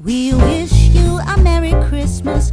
We wish you a Merry Christmas.